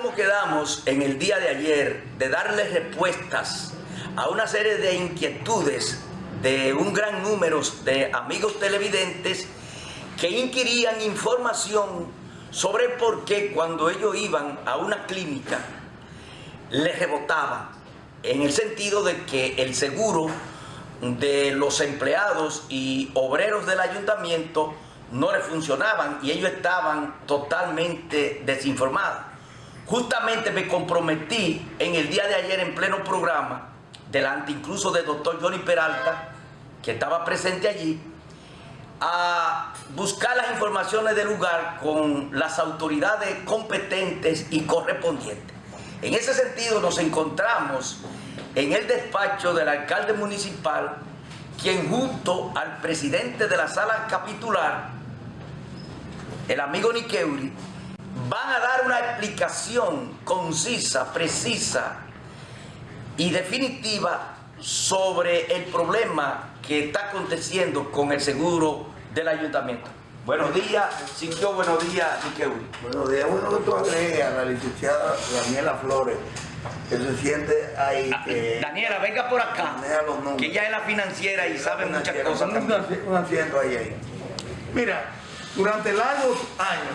como quedamos en el día de ayer de darle respuestas a una serie de inquietudes de un gran número de amigos televidentes que inquirían información sobre por qué cuando ellos iban a una clínica les rebotaba, en el sentido de que el seguro de los empleados y obreros del ayuntamiento no le funcionaban y ellos estaban totalmente desinformados. Justamente me comprometí en el día de ayer en pleno programa, delante incluso del doctor Johnny Peralta, que estaba presente allí, a buscar las informaciones del lugar con las autoridades competentes y correspondientes. En ese sentido nos encontramos en el despacho del alcalde municipal, quien junto al presidente de la sala capitular, el amigo Niqueuri, van a dar una explicación concisa, precisa y definitiva sobre el problema que está aconteciendo con el seguro del ayuntamiento. Buenos días, Siquio, buenos días, Niqueuri. Buenos días, bueno que tú agregues a la licenciada Daniela Flores, que se siente ahí Ah, que... Daniela, venga por acá, los que ella es la financiera y sabe muchas Financiera, cosas también. asi- Un asiento ahí, ahí. Mira, durante largos años,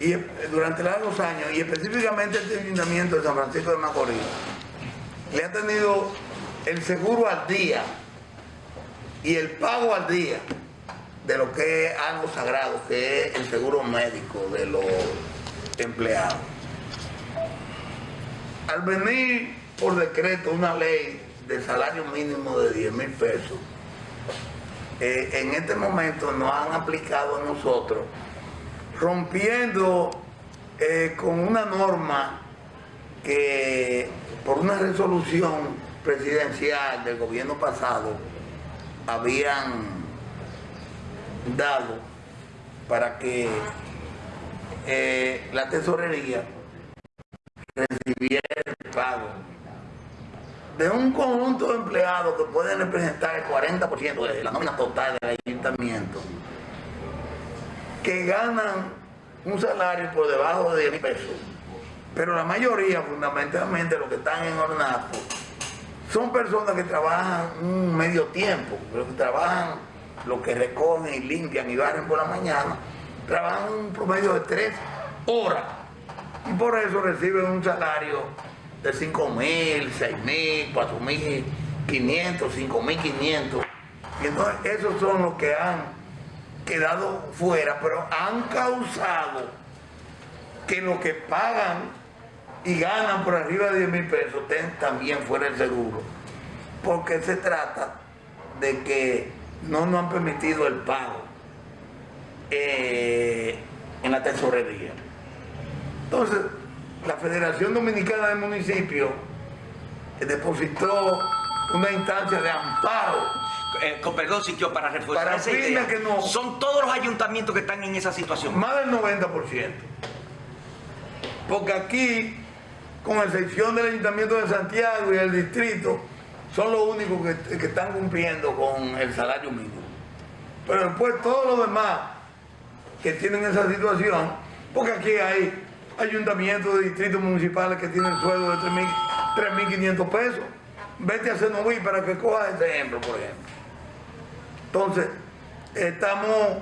y eh, durante largos años, y específicamente este ayuntamiento de San Francisco de Macorís, le ha tenido el seguro al día y el pago al día de lo que es algo sagrado, que es el seguro médico de los empleados. Al venir por decreto una ley de salario mínimo de 10 mil pesos, eh, en este momento nos han aplicado a nosotros, rompiendo eh, con una norma que por una resolución presidencial del gobierno pasado habían dado para que eh, la tesorería recibiera el pago de un conjunto de empleados que pueden representar el 40% de la nómina total del ayuntamiento, que ganan un salario por debajo de 10 mil pesos. Pero la mayoría, fundamentalmente los que están en ornato, son personas que trabajan un medio tiempo, pero que trabajan lo que recogen y limpian y barren por la mañana, trabajan un promedio de tres horas y por eso reciben un salario de 5 mil, 6 mil, 4 mil 500, 5 mil 500. Y entonces esos son los que han quedado fuera, pero han causado que los que pagan y ganan por arriba de 10 mil pesos estén también fuera del seguro. Porque se trata de que no nos han permitido el pago eh, en la tesorería. Entonces, la Federación Dominicana de Municipios eh, depositó una instancia de amparo Eh, con perdón, Siquio, para reforzar Para esa idea, que no- son todos los ayuntamientos que están en esa situación. más del 90%. Porque aquí, con excepción del Ayuntamiento de Santiago y el distrito, son los únicos que, que están cumpliendo con el salario mínimo. Pero después todos los demás que tienen esa situación, porque aquí hay ayuntamientos de distritos municipales que tienen sueldo de 3.000 3.500 pesos. Vete a Cenoví para que coja ese ejemplo, por ejemplo. Entonces, estamos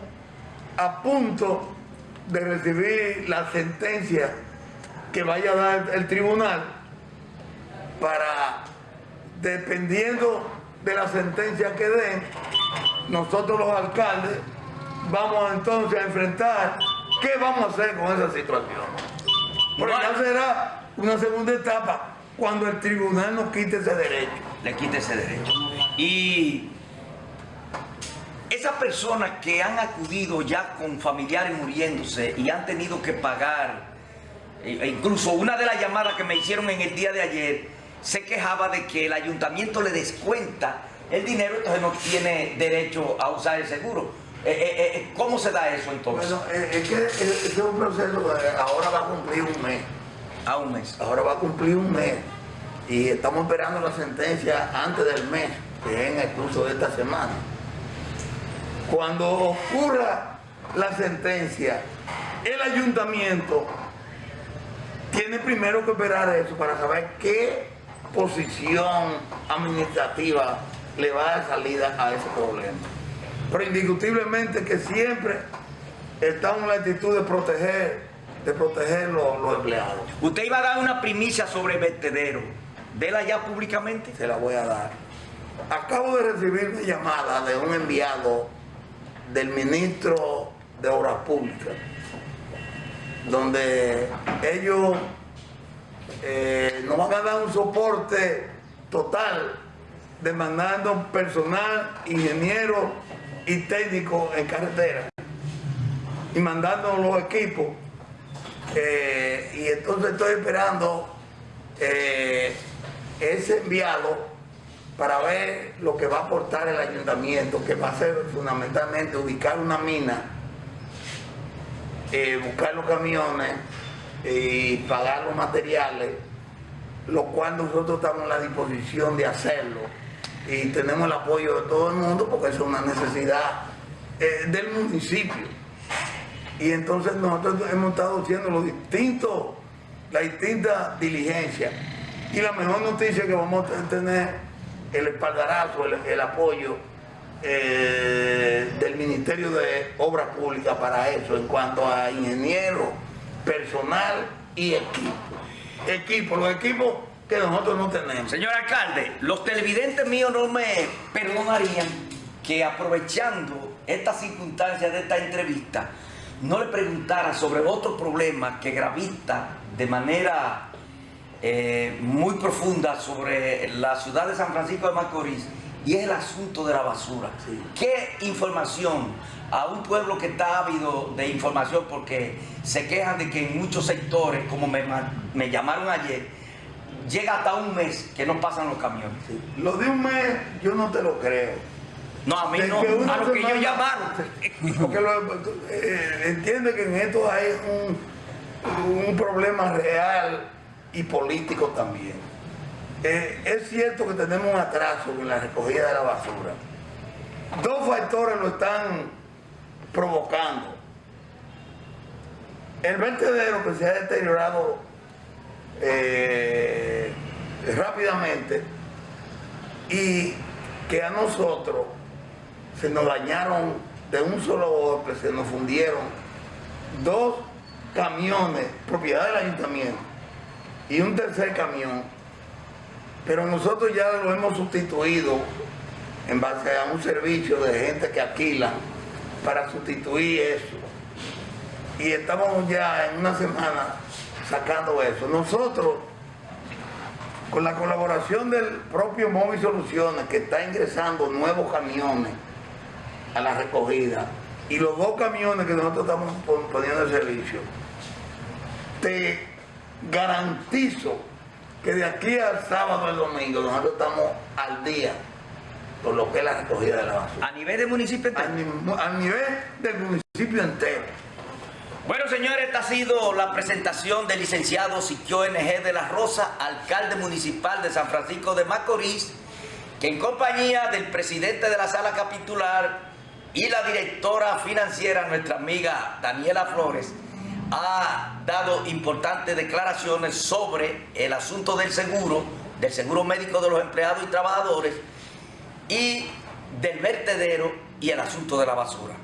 a punto de recibir la sentencia que vaya a dar el tribunal para, dependiendo de la sentencia que den, nosotros los alcaldes vamos entonces a enfrentar qué vamos a hacer con esa situación. Porque ya será una segunda etapa cuando el tribunal nos quite ese derecho. le quite ese derecho. Y esas personas que han acudido ya con familiares muriéndose y han tenido que pagar, e e incluso una de las llamadas que me hicieron en el día de ayer, se quejaba de que el ayuntamiento le descuenta el dinero, entonces no tiene derecho a usar el seguro. Eh, eh, eh, ¿Cómo se da eso entonces? Bueno, eh, es que eh, es un proceso que ahora va a cumplir un mes. a un mes. Ahora va a cumplir un mes. Y estamos esperando la sentencia antes del mes, que es en el curso de esta semana. Cuando ocurra la sentencia, el ayuntamiento tiene primero que esperar eso para saber qué posición administrativa le va a dar salida a ese problema. Pero indiscutiblemente que siempre estamos en la actitud de proteger, de proteger los, los empleados. Usted iba a dar una primicia sobre el vertedero. Dela ya públicamente. Se la voy a dar. Acabo de recibir una llamada de un enviado del ministro de Obras Públicas, donde ellos eh, nos van a dar un soporte total demandando personal, ingeniero y técnico en carretera y mandando los equipos. Eh, y entonces estoy esperando eh, ese enviado para ver lo que va a aportar el ayuntamiento, que va a ser fundamentalmente ubicar una mina, eh, buscar los camiones y pagar los materiales, lo cual nosotros estamos en la disposición de hacerlo y tenemos el apoyo de todo el mundo porque es una necesidad eh, del municipio. Y entonces nosotros hemos estado haciendo los distintos, las distintas diligencias. Y la mejor noticia que vamos a tener el espaldarazo, el, apoyo eh, del Ministerio de Obras Públicas para eso, en cuanto a ingenieros, personal y equipo. Equipo, los equipos que nosotros no tenemos. Señor alcalde, los televidentes míos no me perdonarían que aprovechando esta circunstancia de esta entrevista, no le preguntara sobre otro problema que gravita de manera eh, muy profunda sobre la ciudad de San Francisco de Macorís y es el asunto de la basura. Sí. ¿Qué información a un pueblo que está ávido de información porque se quejan de que en muchos sectores, como me, me llamaron ayer, llega hasta un mes que no pasan los camiones? Lo de un mes yo no te lo creo. No, a mí no, a los que ellos llamaron. Porque lo- eh, entiende que en esto hay un, un problema real y político también. Eh, es cierto que tenemos un atraso en la recogida de la basura. Dos factores lo están provocando. El vertedero que se ha deteriorado eh, rápidamente y que a nosotros se nos dañaron de un solo golpe, se nos fundieron dos camiones, propiedad del ayuntamiento, y un tercer camión, pero nosotros ya lo hemos sustituido en base a un servicio de gente que alquila para sustituir eso. Y estamos ya en una semana sacando eso. Nosotros, con la colaboración del propio Móvil Soluciones, que está ingresando nuevos camiones a la recogida, y los dos camiones que nosotros estamos pon- poniendo en servicio, te garantizo que de aquí al sábado al domingo nosotros estamos al día con lo que es la recogida de la basura. A nivel de municipio entero. Ni- al nivel del municipio entero. Bueno, señores, esta ha sido la presentación del licenciado Siquio NG de la Rosa, alcalde municipal de San Francisco de Macorís, que en compañía del presidente de la sala capitular y la directora financiera, nuestra amiga Daniela Flores, ha dado importantes declaraciones sobre el asunto del seguro, del seguro médico de los empleados y trabajadores y del vertedero y el asunto de la basura.